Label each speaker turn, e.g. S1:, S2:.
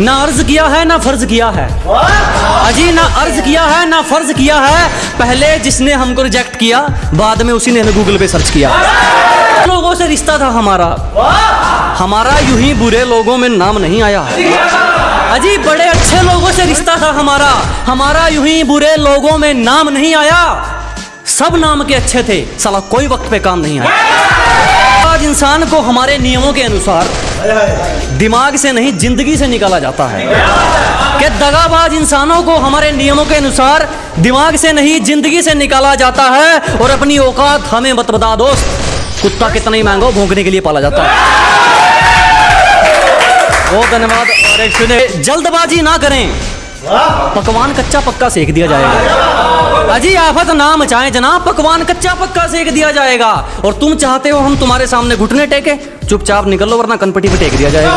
S1: ना अर्ज़ किया है, ना फ़र्ज़ किया है। अजी, ना अर्ज़ किया है, ना फ़र्ज़ किया है। पहले जिसने हमको रिजेक्ट किया, बाद में उसी ने हमें गूगल पे सर्च किया। लोगों से रिश्ता था हमारा। हमारा यूँ ही बुरे लोगों में नाम नहीं आया। अजी, बड़े अच्छे लोगों से रिश्ता था हमारा। हमारा यूँ ही बुरे लोगों में नाम नहीं आया। सब नाम के अच्छे थे, साला कोई वक्त पे काम नहीं आया। आज इंसान को हमारे नियमों के अनुसार दिमाग से नहीं, ज़िंदगी से निकाला जाता है। कि दगाबाज इंसानों को हमारे नियमों के अनुसार दिमाग से नहीं, ज़िंदगी से निकाला जाता है और अपनी औकात हमें मत बता दोस्त। कुत्ता कितना ही महँगा भौंकने के लिए पाला जाता है। बहुत धन्यवाद जल्दबाजी ना करें। पकवान कच्चा पक्का सेक दिया जाएगा। अजी आफत ना मचाएँ जनाब, पकवान कच्चा पक्का सेक दिया जाएगा। और तुम चाहते हो हम तुम्हारे सामने घुटने टेके? चुपचाप निकल लो वरना कनपटी पे टेक दिया जाएगा।